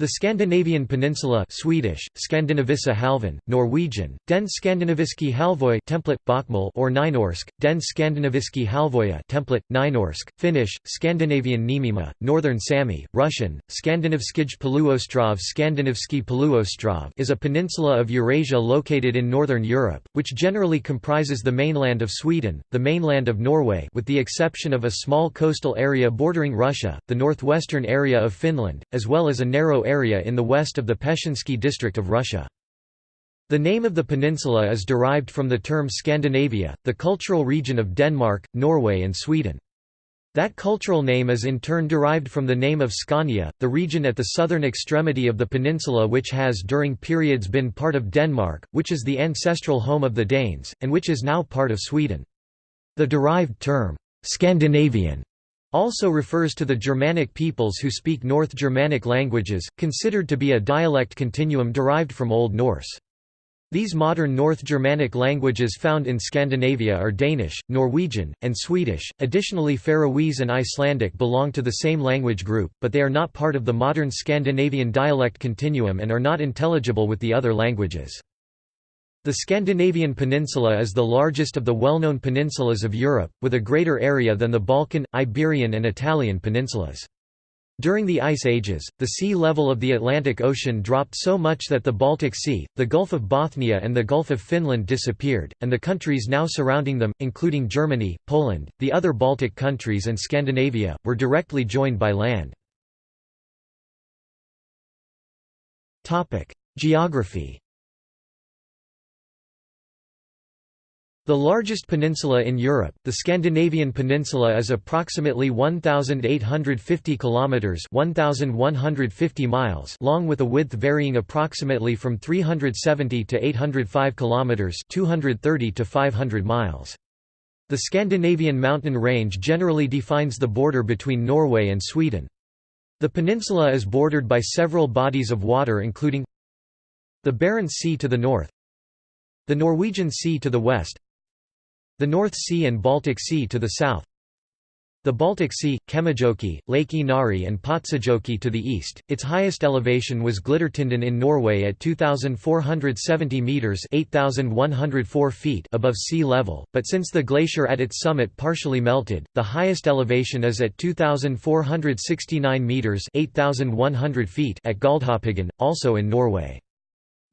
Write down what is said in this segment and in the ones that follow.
The Scandinavian peninsula Swedish, Skandinaviska halvön, Norwegian, Den Skandinaviski halvøy template, Bokmål or Nynorsk, Den Skandinaviski halvøya template, Nynorsk, Finnish, Scandinavian Niemima, Northern Sami, Russian, Skandinavskij Poluostrov Skandinavski Poluostrov is a peninsula of Eurasia located in northern Europe, which generally comprises the mainland of Sweden, the mainland of Norway with the exception of a small coastal area bordering Russia, the northwestern area of Finland, as well as a narrow area in the west of the Pechengsky district of Russia. The name of the peninsula is derived from the term Scandinavia, the cultural region of Denmark, Norway and Sweden. That cultural name is in turn derived from the name of Scania, the region at the southern extremity of the peninsula which has during periods been part of Denmark, which is the ancestral home of the Danes, and which is now part of Sweden. The derived term, Scandinavian also refers to the Germanic peoples who speak North Germanic languages, considered to be a dialect continuum derived from Old Norse. These modern North Germanic languages found in Scandinavia are Danish, Norwegian, and Swedish. Additionally, Faroese and Icelandic belong to the same language group, but they are not part of the modern Scandinavian dialect continuum and are not intelligible with the other languages. The Scandinavian peninsula is the largest of the well-known peninsulas of Europe, with a greater area than the Balkan, Iberian and Italian peninsulas. During the Ice Ages, the sea level of the Atlantic Ocean dropped so much that the Baltic Sea, the Gulf of Bothnia and the Gulf of Finland disappeared, and the countries now surrounding them, including Germany, Poland, the other Baltic countries and Scandinavia, were directly joined by land. Geography The largest peninsula in Europe, the Scandinavian peninsula is approximately 1850 kilometers, 1150 miles long with a width varying approximately from 370 to 805 kilometers, 230 to 500 miles. The Scandinavian mountain range generally defines the border between Norway and Sweden. The peninsula is bordered by several bodies of water including the Barents Sea to the north, the Norwegian Sea to the west, the North Sea and Baltic Sea to the south the Baltic Sea, Kemijoki, Lake Inari and Patsajoki to the east. Its highest elevation was Glittertinden in Norway at 2470 meters, 8104 feet above sea level, but since the glacier at its summit partially melted, the highest elevation is at 2469 meters, 8100 feet at Galdhøpiggen, also in Norway.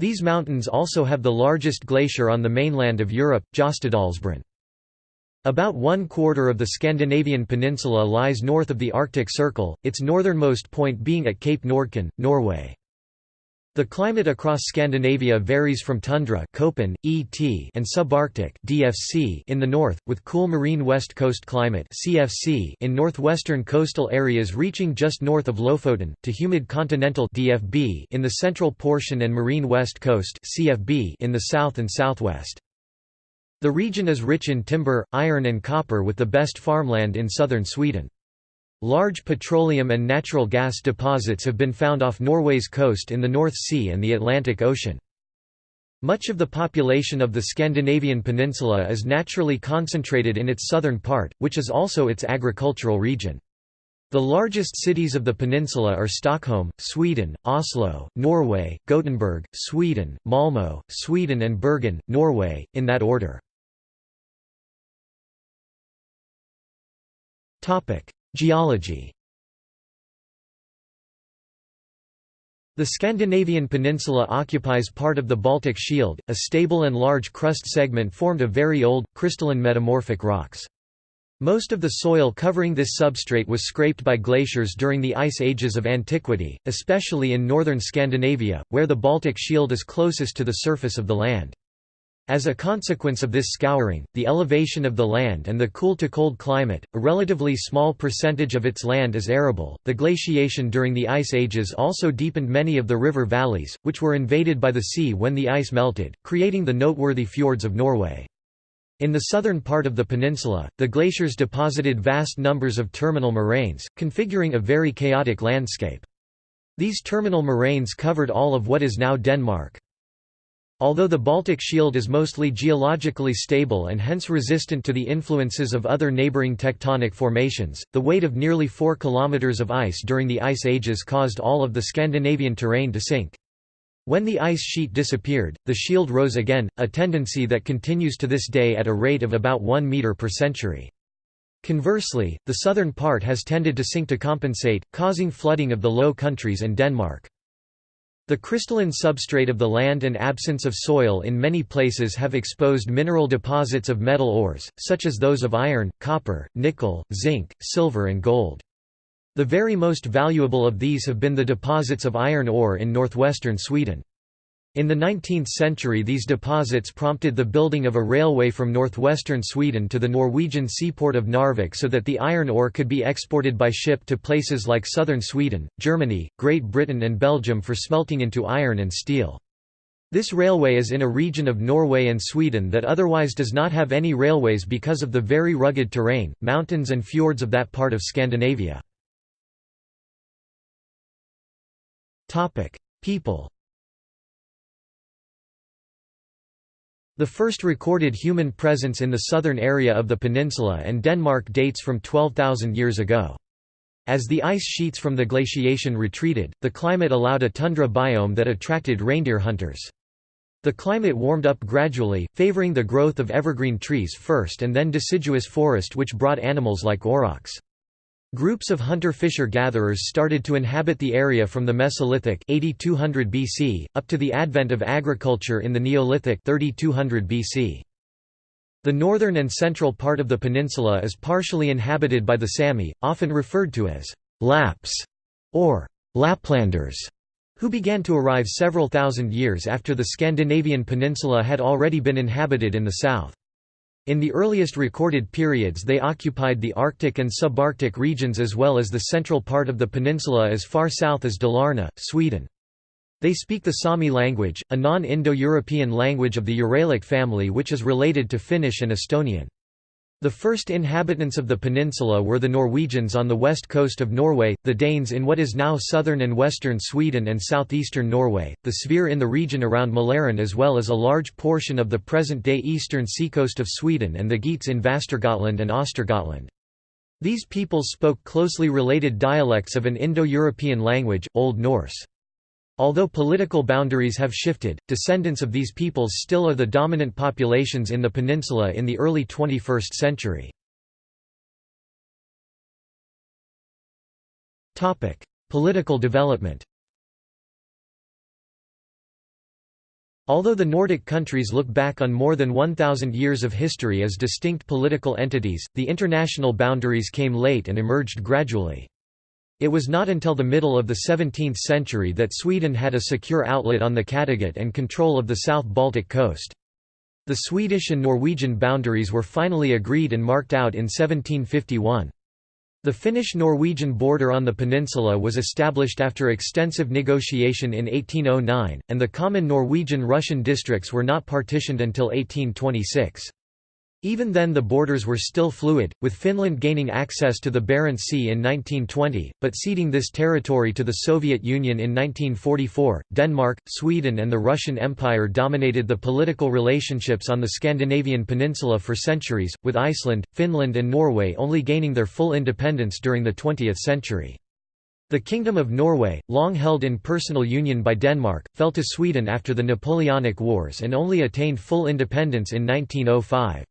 These mountains also have the largest glacier on the mainland of Europe, Jostedalsbreen. About one quarter of the Scandinavian peninsula lies north of the Arctic Circle, its northernmost point being at Cape Nordkinn, Norway. The climate across Scandinavia varies from tundra Köppen, ET, and subarctic DFC in the north, with cool marine west coast climate CFC in northwestern coastal areas reaching just north of Lofoten, to humid continental DFB in the central portion and marine west coast CFB in the south and southwest. The region is rich in timber, iron and copper with the best farmland in southern Sweden. Large petroleum and natural gas deposits have been found off Norway's coast in the North Sea and the Atlantic Ocean. Much of the population of the Scandinavian peninsula is naturally concentrated in its southern part, which is also its agricultural region. The largest cities of the peninsula are Stockholm, Sweden, Oslo, Norway, Gothenburg, Sweden, Malmö, Sweden and Bergen, Norway, in that order. Geology The Scandinavian peninsula occupies part of the Baltic Shield, a stable and large crust segment formed of very old, crystalline metamorphic rocks. Most of the soil covering this substrate was scraped by glaciers during the ice ages of antiquity, especially in northern Scandinavia, where the Baltic Shield is closest to the surface of the land. As a consequence of this scouring, the elevation of the land and the cool-to-cold climate, a relatively small percentage of its land is arable. The glaciation during the ice ages also deepened many of the river valleys, which were invaded by the sea when the ice melted, creating the noteworthy fjords of Norway. In the southern part of the peninsula, the glaciers deposited vast numbers of terminal moraines, configuring a very chaotic landscape. These terminal moraines covered all of what is now Denmark. Although the Baltic Shield is mostly geologically stable and hence resistant to the influences of other neighboring tectonic formations, the weight of nearly 4 km of ice during the Ice Ages caused all of the Scandinavian terrain to sink. When the ice sheet disappeared, the shield rose again, a tendency that continues to this day at a rate of about 1 meter per century. Conversely, the southern part has tended to sink to compensate, causing flooding of the Low Countries and Denmark. The crystalline substrate of the land and absence of soil in many places have exposed mineral deposits of metal ores, such as those of iron, copper, nickel, zinc, silver and gold. The very most valuable of these have been the deposits of iron ore in northwestern Sweden. In the 19th century these deposits prompted the building of a railway from northwestern Sweden to the Norwegian seaport of Narvik so that the iron ore could be exported by ship to places like southern Sweden, Germany, Great Britain and Belgium for smelting into iron and steel. This railway is in a region of Norway and Sweden that otherwise does not have any railways because of the very rugged terrain, mountains and fjords of that part of Scandinavia. People The first recorded human presence in the southern area of the peninsula and Denmark dates from 12,000 years ago. As the ice sheets from the glaciation retreated, the climate allowed a tundra biome that attracted reindeer hunters. The climate warmed up gradually, favoring the growth of evergreen trees first and then deciduous forest which brought animals like aurochs. Groups of hunter-fisher-gatherers started to inhabit the area from the Mesolithic 8200 BC, up to the advent of agriculture in the Neolithic 3200 BC. The northern and central part of the peninsula is partially inhabited by the Sami, often referred to as Lapps or Laplanders, who began to arrive several thousand years after the Scandinavian peninsula had already been inhabited in the south. In the earliest recorded periods they occupied the Arctic and subarctic regions as well as the central part of the peninsula as far south as Dalarna, Sweden. They speak the Sami language, a non-Indo-European language of the Uralic family which is related to Finnish and Estonian. The first inhabitants of the peninsula were the Norwegians on the west coast of Norway, the Danes in what is now southern and western Sweden and southeastern Norway, the Svear in the region around Mälaren as well as a large portion of the present-day eastern seacoast of Sweden and the Geats in Västergötland and Östergötland. These peoples spoke closely related dialects of an Indo-European language, Old Norse. Although political boundaries have shifted, descendants of these peoples still are the dominant populations in the peninsula in the early 21st century. Political development Although the Nordic countries look back on more than 1,000 years of history as distinct political entities, the international boundaries came late and emerged gradually. It was not until the middle of the 17th century that Sweden had a secure outlet on the Kattegat and control of the South Baltic coast. The Swedish and Norwegian boundaries were finally agreed and marked out in 1751. The Finnish-Norwegian border on the peninsula was established after extensive negotiation in 1809, and the common Norwegian-Russian districts were not partitioned until 1826. Even then the borders were still fluid, with Finland gaining access to the Barents Sea in 1920, but ceding this territory to the Soviet Union in 1944. Denmark, Sweden and the Russian Empire dominated the political relationships on the Scandinavian peninsula for centuries, with Iceland, Finland and Norway only gaining their full independence during the 20th century. The Kingdom of Norway, long held in personal union by Denmark, fell to Sweden after the Napoleonic Wars and only attained full independence in 1905.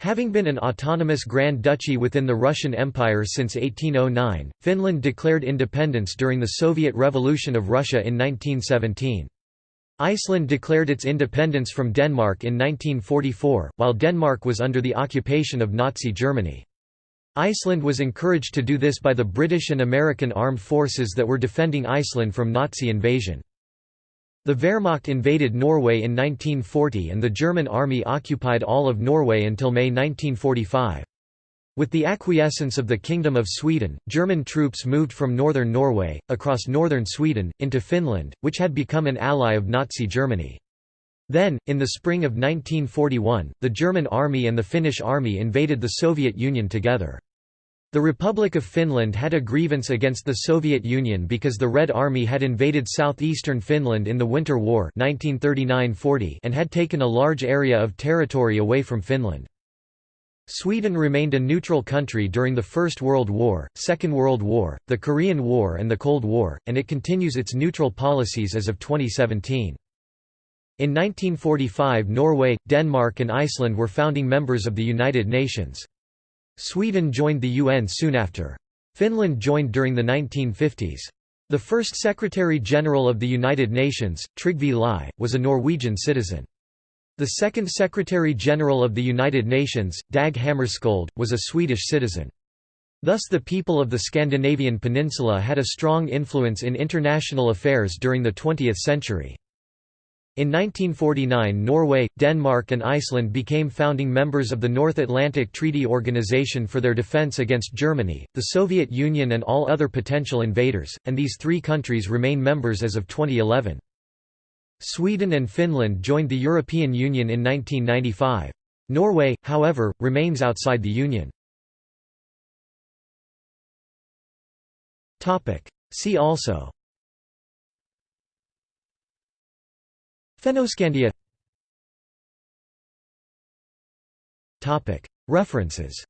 Having been an autonomous Grand Duchy within the Russian Empire since 1809, Finland declared independence during the Soviet Revolution of Russia in 1917. Iceland declared its independence from Denmark in 1944, while Denmark was under the occupation of Nazi Germany. Iceland was encouraged to do this by the British and American armed forces that were defending Iceland from Nazi invasion. The Wehrmacht invaded Norway in 1940 and the German army occupied all of Norway until May 1945. With the acquiescence of the Kingdom of Sweden, German troops moved from northern Norway, across northern Sweden, into Finland, which had become an ally of Nazi Germany. Then, in the spring of 1941, the German army and the Finnish army invaded the Soviet Union together. The Republic of Finland had a grievance against the Soviet Union because the Red Army had invaded southeastern Finland in the Winter War 1939–40 and had taken a large area of territory away from Finland. Sweden remained a neutral country during the First World War, Second World War, the Korean War and the Cold War, and it continues its neutral policies as of 2017. In 1945 Norway, Denmark and Iceland were founding members of the United Nations. Sweden joined the UN soon after. Finland joined during the 1950s. The first Secretary-General of the United Nations, Trygve Lie, was a Norwegian citizen. The second Secretary-General of the United Nations, Dag Hammarskjöld, was a Swedish citizen. Thus the people of the Scandinavian peninsula had a strong influence in international affairs during the 20th century. In 1949 Norway, Denmark and Iceland became founding members of the North Atlantic Treaty Organization for their defense against Germany, the Soviet Union and all other potential invaders, and these three countries remain members as of 2011. Sweden and Finland joined the European Union in 1995. Norway, however, remains outside the Union. See also Fennoscandia. References